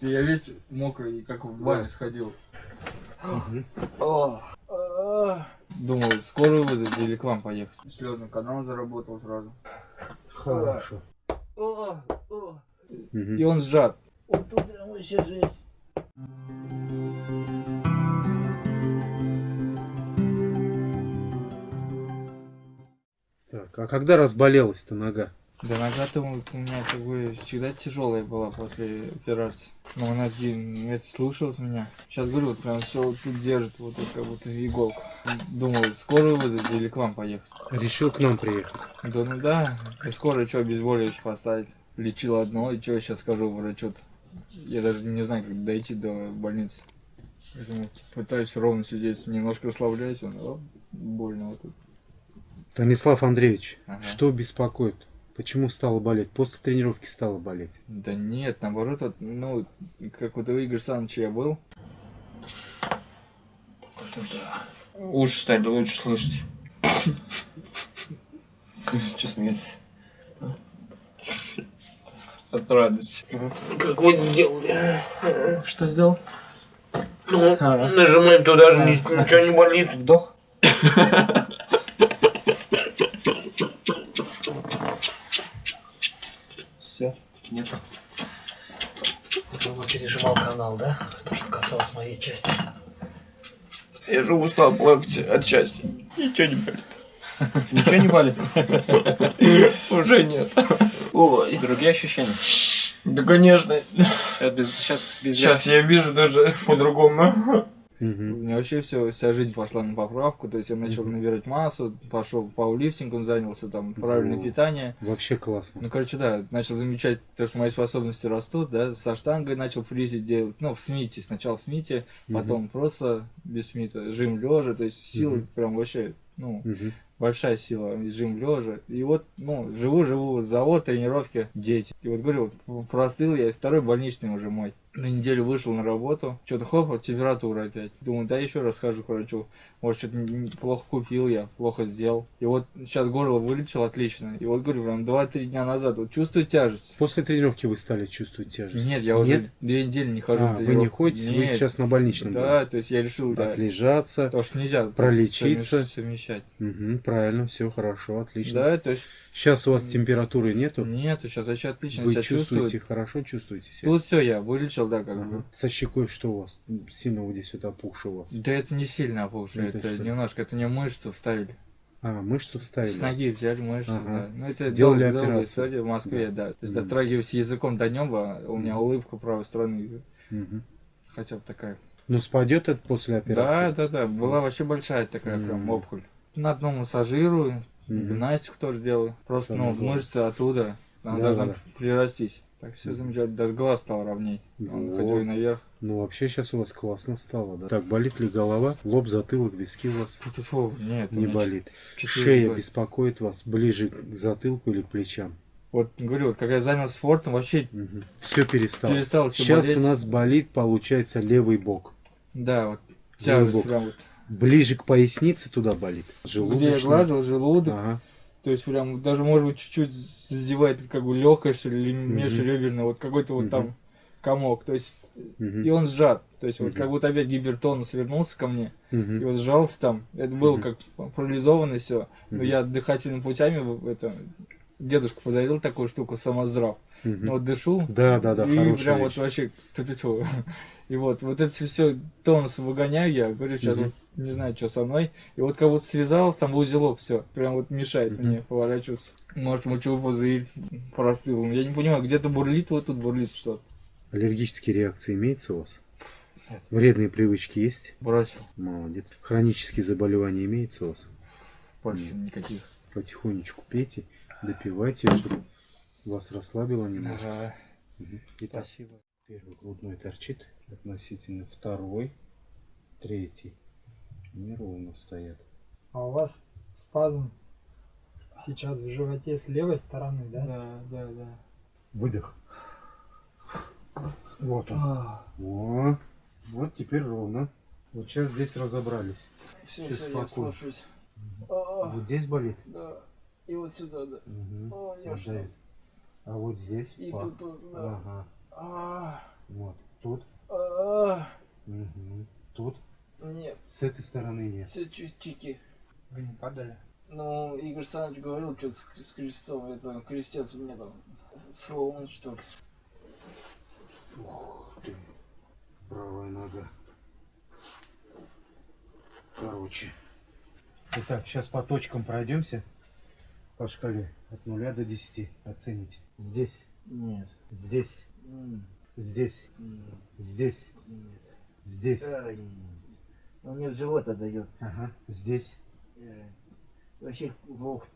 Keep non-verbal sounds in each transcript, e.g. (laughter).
Я весь мокрый, как в баню сходил. Думал, скорую вызвать или к вам поехать. Слезный канал заработал сразу. Хорошо. И он сжат. Вот тут прям вообще жесть. Так, а когда разболелась-то нога? Да нога-то у у меня как бы всегда тяжелая была после операции. Но у нас Дин это слушалась меня. Сейчас говорю, вот прям все вот тут держит, вот как будто иголку. Думал, скорую вызвать или к вам поехать. Решил к нам приехать. Да ну да, и скоро что, обезболивающее поставить. Лечил одно, и что я сейчас скажу врачу-то. Я даже не знаю, как дойти до больницы. Поэтому пытаюсь ровно сидеть, немножко расслабляюсь, он, о, больно вот тут. Станислав Андреевич, Ага. что беспокоит? Почему стало болеть? После тренировки стало болеть. Да нет, наоборот, вот, ну, как вот у Игоря Саныча я был. Уши стали лучше слышать. Что смеется? От радости. Как вот сделали. Что сделал? Ну, Ага. нажимаем туда же, ни- ничего не болит. Вдох. (laughs) нет. Думаю, пережимал канал, да? То, что касалось моей части. Я же устал плакать от счастья. Ничего не болит. Ничего не болит? Уже нет. Ой. Другие ощущения? Да, конечно. Сейчас без, сейчас без Сейчас я вижу даже по-другому. У Мгм. меня вообще все, вся жизнь пошла на поправку. То есть я начал Мгм. набирать массу, пошел пауэрлифтингом, занялся там правильное О. питание. Вообще классно. Ну, короче, да, начал замечать то, что мои способности растут, да, со штангой начал фризить делать, ну, в смите, сначала в смите, Мгм. потом просто без смита, жим лежа, то есть сила Мгм. прям вообще, ну, Мгм. большая сила, жим лежа. И вот, ну, живу-живу, завод, тренировки, дети. И вот говорю, простыл я, второй больничный уже мой. На неделю вышел на работу, что-то хоп, температура опять. Думаю, да еще раз схожу к врачу. Может, что-то плохо купил я, плохо сделал. И вот сейчас горло вылечил отлично. И вот говорю, прям 2-3 дня назад, вот чувствую тяжесть. После тренировки вы стали чувствовать тяжесть? Нет, я уже Нет? две недели не хожу А, на вы не тренировку. ходите, вы Нет. сейчас на больничном Да, то есть я решил, были. да, Отлежаться. потому что нельзя пролечиться. совмещ- совмещать. Мгм, правильно, все хорошо, отлично. Да, то есть Сейчас у вас температуры нету? нету, сейчас вообще отлично Вы себя чувствуете, хорошо чувствуете себя? Тут все я вылечил, да, как Ага. бы. Со щекой что у вас? Сильно вот здесь вот опухшее у вас. Да это не сильно опухшее, Это это, что? немножко, это мне мышцу вставили. А, мышцу вставили? С ноги взяли мышцу, Ага. да. Ну это Делали дол- долгая операцию. история в Москве, да. То есть Мгм. дотрагиваюсь языком до неба, у меня улыбка правой стороны, Мгм. хотя бы такая. Ну, спадет это после Да, операции? да, да, была вообще большая такая прям Мгм. опухоль. На одном массажирую, Мгм. гимнастику тоже делаю. Просто, ну, мышцы оттуда, она Да, должна да. прирастись. Так все замечательно, даже глаз стал ровней. Он Вот. хотел и наверх. Ну, вообще сейчас у вас классно стало, да? Так, болит ли голова? Лоб, затылок, виски у вас? Фу, нет, у Не меня болит. Шея года. беспокоит вас ближе к затылку или к плечам? Вот говорю, вот когда я занялся спортом, вообще Все перестало. перестал все Сейчас болеть. у нас болит, получается, левый бок. Да, вот Левый тяжесть бок. прям вот. Ближе к пояснице туда болит. Где я глажу, желудок, Ага. то есть прям даже может быть чуть-чуть задевает как бы легкое, что ли, межреберное, вот какой-то вот там комок, то есть и он сжат, то есть вот как будто опять гипертонус вернулся ко мне, и вот сжался там, это было как парализованно все, но я дыхательными путями в- это дедушка подарил такую штуку самоздрав, ну вот дышу, Да, да, да, и прям вот вещь. вообще ту-ту-ту. (laughs) И вот, вот это все тонус выгоняю я, говорю, сейчас Мгм. вот не знаю, что со мной. И вот как будто связалось, там в узелок все, прям вот мешает Мгм. мне поворачиваться. Может, мочевой пузырь простыл. Я не понимаю, где-то бурлит, вот тут бурлит что-то. Аллергические реакции имеются у вас? Нет. Вредные привычки есть? Бросил. Молодец. Хронические заболевания имеются у вас? Больше никаких. Потихонечку пейте, допивайте, чтобы вас расслабило немножко. Ага. Мгм. Итак, Спасибо. первый грудной торчит относительно второй, третий. Неровно стоят. А у вас спазм сейчас в животе с левой стороны, да? Да, да, да. Выдох. Вот он. А, О, вот теперь ровно. Вот сейчас здесь разобрались. Все, Всё все, я спокойно. слушаюсь. А, Вот здесь болит? Да. И вот сюда, да. Мгм. О, я Вот что? А вот здесь? И пах. тут, тут, да. Ага. А, Вот. Тут. А, Мгм. Тут. Нет, С этой стороны нет. все чики. Вы не падали? Ну, Игорь Александрович говорил, что с, с крестцом, это крестец у меня там сломан, что ли. Ух ты. Правая нога. Короче. Итак, сейчас по точкам пройдемся. По шкале от 0 до 10 оцените. Здесь, Нет. здесь, М, здесь, м, здесь, нет. здесь. Ай, Он мне в живот отдает. Ага, здесь. Э, Вообще плохо,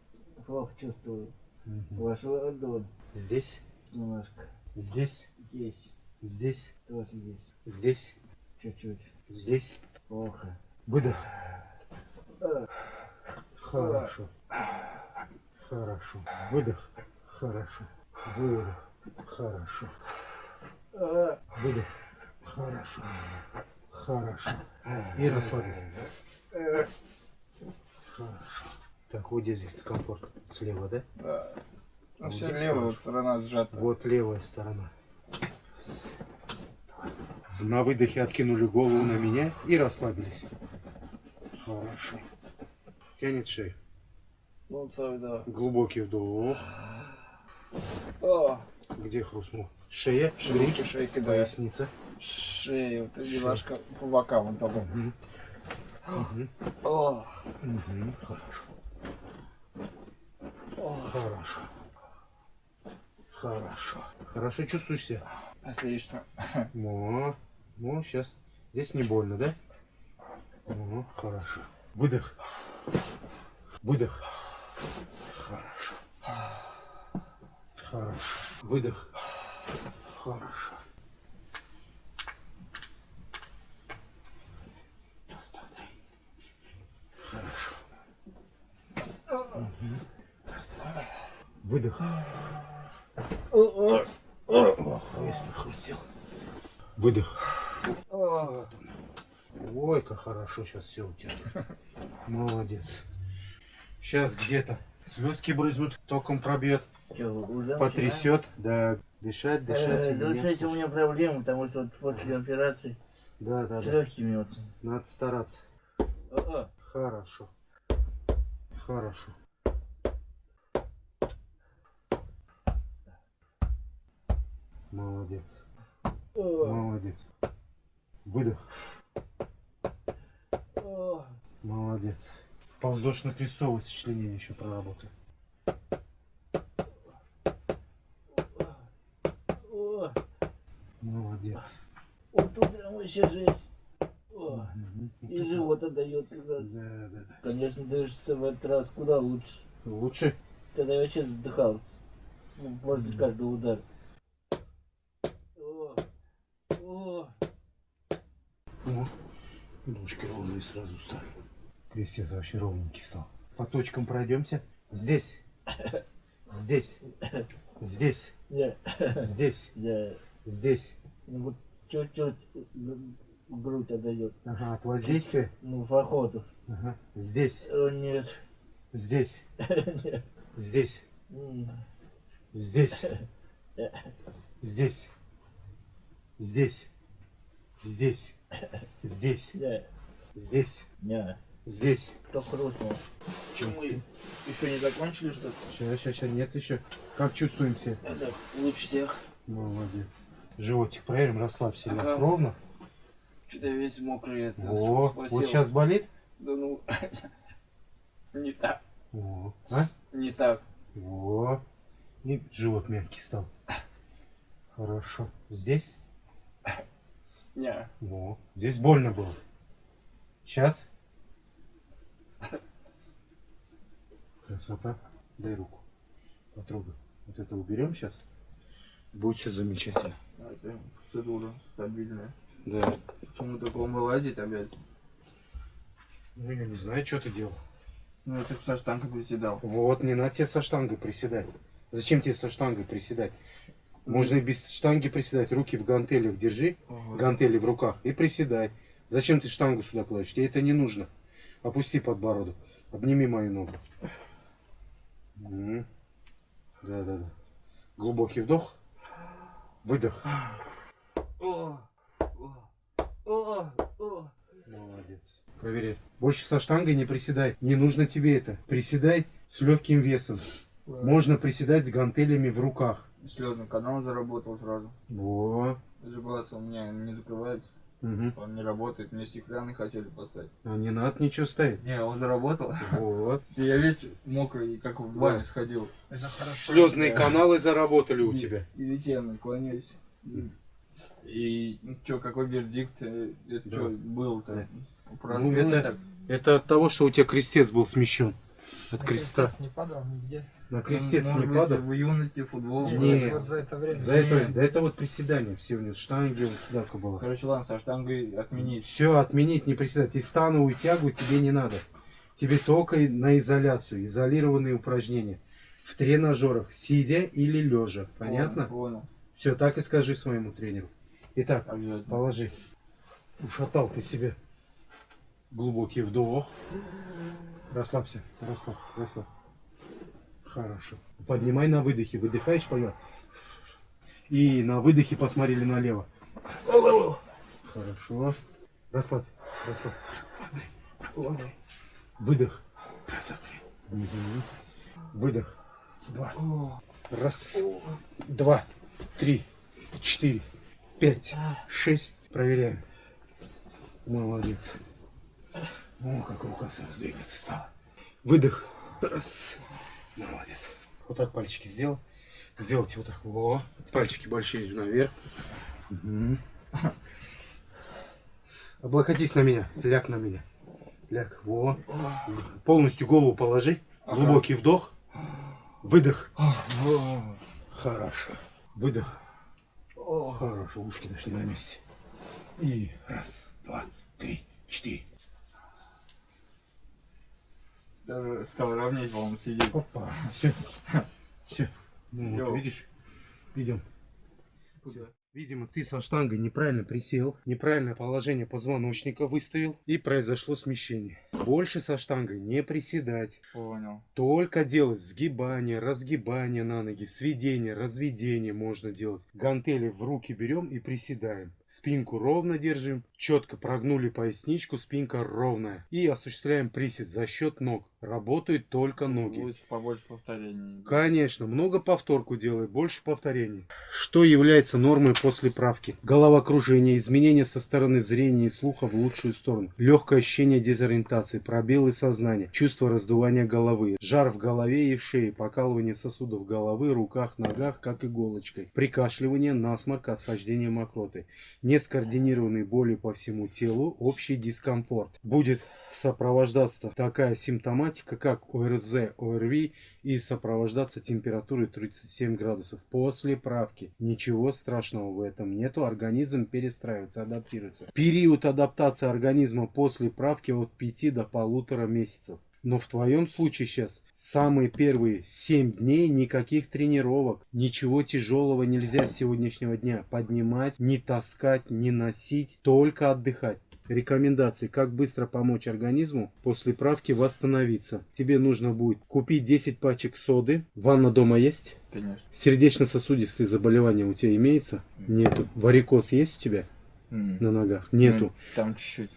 плохо чувствую. Мгм. Вашу ладонь Здесь, немножко. здесь, Есть. здесь, Тоже есть. здесь, Чуть-чуть. здесь. Плохо. Выдох. А, Хорошо. Хорошо. Выдох. Хорошо. Выдох. Хорошо. а, Выдох. Хорошо. Хорошо. И расслабься. Хорошо. Так, вот здесь дискомфорт. Слева, да? Да. Ну, Вот все левая хорошо. сторона сжата. Вот левая сторона. На выдохе откинули голову на меня и расслабились. Хорошо. Тянет шею. Ну, так, да. Глубокий вдох. О, Где хрустнул? Шея, грудь, шейка, да. поясница. Шея, вот эта немножко по бокам вот так. Мгм. О, Мгм. Хорошо. Хорошо. Хорошо. Хорошо чувствуешь себя? отлично. О, ну, сейчас. Здесь не больно, да? О, хорошо. Выдох. Выдох. Хорошо. Выдох. Хорошо. Хорошо. Выдох. Ох, весь прохрустел. Выдох. О, Ой, как хорошо сейчас все у тебя. Молодец. Сейчас где-то слезки брызнут, током пробьет, уже потрясет. Да, дышать, начинаешь? дышать. Э, да этим у меня проблемы, потому что вот после операции Да, да, с да. легкими вот. Надо стараться. А, а. Хорошо. Хорошо. Молодец. О, Молодец. Выдох. о. Молодец. Полздошно-крестцовое сочленение еще проработай. О, Молодец. вот вообще жесть. О, и живот отдает как раз. Да, да, да. Конечно, дышится в этот раз куда лучше. Лучше? Тогда я вообще задыхался. Ну, после каждого удара. О, о, О, ножки ровные сразу стали. Крестец вообще ровненький стал. По точкам пройдемся. Здесь. Здесь. (laughs) Здесь. Здесь. Здесь. ну вот чуть-чуть грудь отдает. Ага, от воздействия. Ну, походу. Ага. Здесь. О, (laughs) (laughs) (laughs) нет. Здесь. Нет. Здесь. Здесь. Здесь. Здесь. Здесь. Здесь. Здесь. я, Здесь. кто хрустнул. мы еще не закончили, что ли? Сейчас, сейчас, сейчас. Нет еще. Как чувствуем себя? Это лучше всех. Молодец. Животик проверим, расслабься. Ага. Ровно. Что-то весь мокрый. Это, О, спасибо. вот сейчас болит? Да ну, (laughs) не так, О, а? не так. О, и живот мягкий стал. Хорошо. Здесь? Не, О, здесь больно было. Сейчас? Красота. Дай руку. Потрогай. Вот это уберем сейчас. Будет все замечательно. это процедура стабильная. Да. Почему такого вылазить опять? Ну, я не знаю, что ты делал. Ну, ты со штангой приседал. Вот, не надо тебе со штангой приседать. Зачем тебе со штангой приседать? Можно и без штанги приседать. Руки в гантелях держи, Ого. гантели в руках и приседай. Зачем ты штангу сюда кладешь? Тебе это не нужно. Опусти подбородок. Обними мою ногу. М. Да, да, да. Глубокий вдох. Выдох. О, Молодец. Проверяй. Больше со штангой не приседай. Не нужно тебе это. Приседай с легким весом. Можно приседать с гантелями в руках. Слезный канал заработал сразу. Во. Даже глаз у меня не закрывается, Мгм. он не работает. Мне стеклянный хотели поставить. А не надо ничего ставить. Не, он заработал. Вот. (laughs) И я весь мокрый, как в баню сходил. Это хорошо. Слезные каналы заработали у тебя. И ведь я наклоняюсь. И чё, какой вердикт? э, Это что был-то? Ну, это-. Это от того, что у тебя крестец был смещен. От крестца. крестец не падал нигде. На крестец Может не быть, падал. В юности футбол. Нет, нет, вот за это время. За это, Не. да это вот приседание все у него, штанги, вот сюда было. Короче, ладно, со штангой отменить. Все, отменить, не приседать. И становую тягу тебе не надо. Тебе только на изоляцию, изолированные упражнения. В тренажерах, сидя или лежа. Понятно? Понял. Все, так и скажи своему тренеру. Итак, положи. Ушатал ты себе. Глубокий вдох. Расслабься, расслабь, расслабь. Хорошо. Поднимай на выдохе. Выдыхаешь, понял? И на выдохе посмотрели налево. Хорошо. Расслабь, расслабь. Выдох. Раз, два, три. Выдох. Два. Раз, два, три, четыре, пять, шесть. Проверяем. Молодец. О, как рука сразу двигаться стала. Выдох. Раз. Молодец. Вот так пальчики сделал. Сделайте вот так. Во. Пальчики большие наверх. Мгм. Облокотись на меня. Ляг на меня. Ляг. Во. Полностью голову положи. Ага. Глубокий вдох. Выдох. Хорошо. Выдох. Хорошо, ушки дошли на месте. И раз, два, три, четыре. Даже стал ровнее, по-моему, сидеть. Опа. Все. Все. Ну, вот, видишь? Идем. Куда? Видимо, ты со штангой неправильно присел, неправильное положение позвоночника выставил, и произошло смещение. Больше со штангой не приседать. Понял. Только делать сгибание, разгибание на ноги, сведение, разведение можно делать. Гантели в руки берем и приседаем. Спинку ровно держим, четко прогнули поясничку, спинка ровная. И осуществляем присед за счет ног. Работают только ноги. Лучше побольше повторений. Конечно, много повторку делай, больше повторений. Что является нормой после правки? Головокружение, изменение со стороны зрения и слуха в лучшую сторону, легкое ощущение дезориентации, пробелы сознания, чувство раздувания головы, жар в голове и в шее, покалывание сосудов головы, руках, ногах, как иголочкой, прикашливание, насморк, отхождение мокроты, нескоординированные боли по всему телу, общий дискомфорт. Будет сопровождаться такая симптоматика, как ОРЗ, ОРВИ и сопровождаться температурой 37 градусов после правки. Ничего страшного в этом нету, организм перестраивается, адаптируется. Период адаптации организма после правки от 5 до полутора месяцев. Но в твоем случае сейчас самые первые 7 дней никаких тренировок, ничего тяжелого нельзя с сегодняшнего дня поднимать, не таскать, не носить, только отдыхать. Рекомендации, как быстро помочь организму после правки восстановиться. Тебе нужно будет купить 10 пачек соды. Ванна дома есть? Конечно. Сердечно-сосудистые заболевания у тебя имеются? Нету. Варикоз есть у тебя М. на ногах? Нету. Ну, Там чуть-чуть.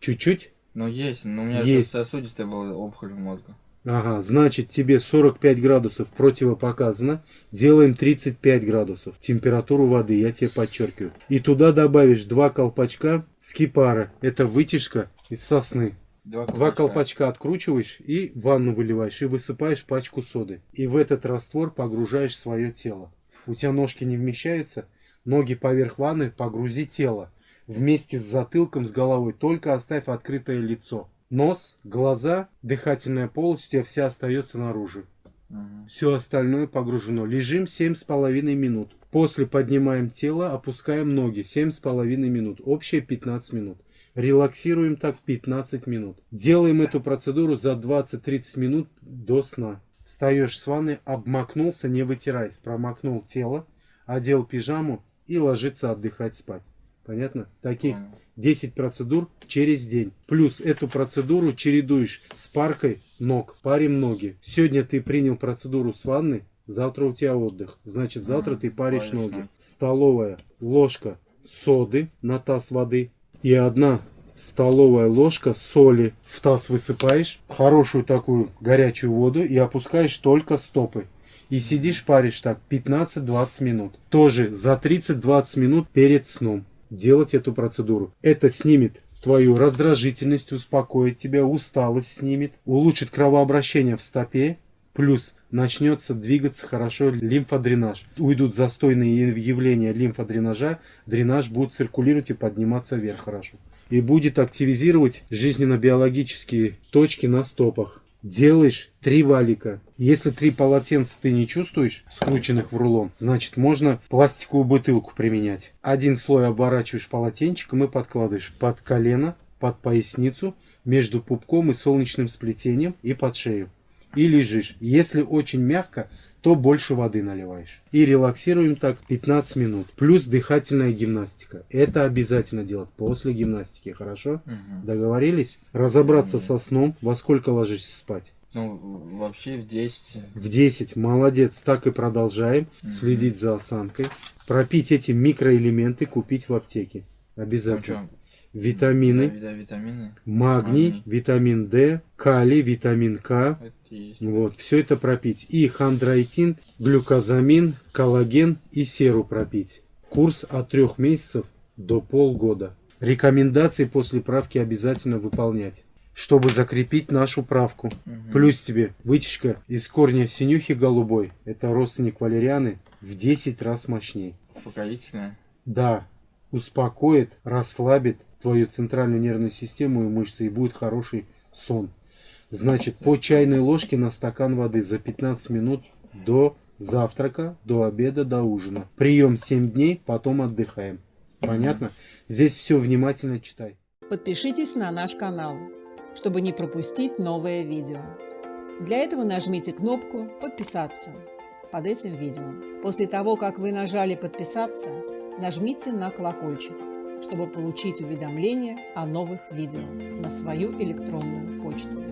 Чуть-чуть? Ну есть, но у меня Есть. сейчас сосудистая была опухоль мозга. Ага, значит тебе 45 градусов противопоказано. Делаем 35 градусов. Температуру воды, я тебе подчеркиваю. И туда добавишь два колпачка скипара. Это вытяжка из сосны. Два Два колпачка откручиваешь и ванну выливаешь и высыпаешь пачку соды. И в этот раствор погружаешь свое тело. У тебя ножки не вмещаются, ноги поверх ванны, погрузи тело. Вместе с затылком, с головой, только оставь открытое лицо. Нос, глаза, дыхательная полость у тебя вся остается наружу. Мгм. Все остальное погружено. Лежим 7,5 минут. После поднимаем тело, опускаем ноги 7,5 минут. Общее 15 минут. Релаксируем так 15 минут. Делаем эту процедуру за 20-30 минут до сна. Встаешь с ванны, обмакнулся, не вытираясь. Промокнул тело, одел пижаму и ложится отдыхать спать. Понятно? Таких Понял. 10 процедур через день. Плюс эту процедуру чередуешь с паркой ног. Парим ноги. Сегодня ты принял процедуру с ванны, завтра у тебя отдых. Значит, завтра ты паришь ноги. Столовая, ложка, соды на таз воды и одна столовая ложка соли. В таз высыпаешь хорошую такую горячую воду и опускаешь только стопы. И сидишь паришь так 15-20 минут. Тоже за 30-20 минут перед сном делать эту процедуру. Это снимет твою раздражительность, успокоит тебя, усталость снимет, улучшит кровообращение в стопе, плюс начнется двигаться хорошо лимфодренаж. Уйдут застойные явления лимфодренажа, дренаж будет циркулировать и подниматься вверх хорошо. И будет активизировать жизненно-биологические точки на стопах. Делаешь три валика. Если три полотенца ты не чувствуешь, скрученных в рулон, значит можно пластиковую бутылку применять. Один слой оборачиваешь полотенчиком и подкладываешь под колено, под поясницу, между пупком и солнечным сплетением и под шею и лежишь. Если очень мягко, то больше воды наливаешь. И релаксируем так 15 минут. Плюс дыхательная гимнастика. Это обязательно делать после гимнастики, хорошо? Мгм. Договорились? Разобраться Мгм. со сном. Во сколько ложишься спать? Ну, вообще в 10. В 10. Молодец. Так и продолжаем. Мгм. Следить за осанкой. Пропить эти микроэлементы, купить в аптеке. Там Обязательно. чё? Витамины. Да, витамины. Магний, Магний. витамин D, калий, витамин К. Вот, все это пропить. И хондроитин, глюкозамин, коллаген и серу пропить. Курс от трех месяцев до полгода. Рекомендации после правки обязательно выполнять, чтобы закрепить нашу правку. Мгм. Плюс тебе вытяжка из корня синюхи голубой, это родственник валерианы, в 10 раз мощнее. Успокоительное. Да, успокоит, расслабит твою центральную нервную систему и мышцы, и будет хороший сон. Значит, по чайной ложке на стакан воды за 15 минут до завтрака, до обеда, до ужина. Прием 7 дней, потом отдыхаем. Понятно? Здесь все внимательно читай. Подпишитесь на наш канал, чтобы не пропустить новое видео. Для этого нажмите кнопку «Подписаться» под этим видео. После того, как вы нажали «Подписаться», нажмите на колокольчик, чтобы получить уведомления о новых видео на свою электронную почту.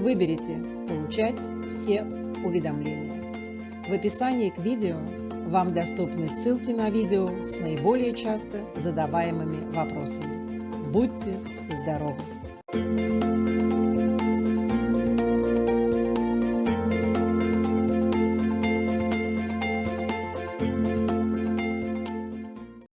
Выберите «Получать все уведомления». В описании к видео вам доступны ссылки на видео с наиболее часто задаваемыми вопросами. Будьте здоровы!